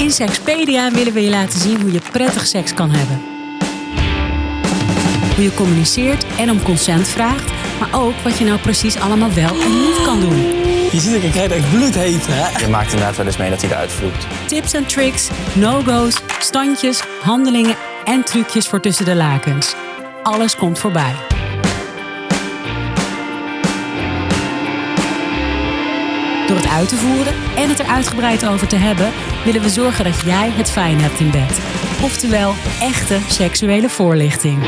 In Sexpedia willen we je laten zien hoe je prettig seks kan hebben. Hoe je communiceert en om consent vraagt, maar ook wat je nou precies allemaal wel en niet kan doen. Je ziet, ik krijg echt bloedheet, hè? Je maakt inderdaad wel eens mee dat hij eruit vloekt. Tips en tricks, no-go's, standjes, handelingen en trucjes voor tussen de lakens. Alles komt voorbij. Door het uit te voeren en het er uitgebreid over te hebben, willen we zorgen dat jij het fijn hebt in bed. Oftewel, echte seksuele voorlichting.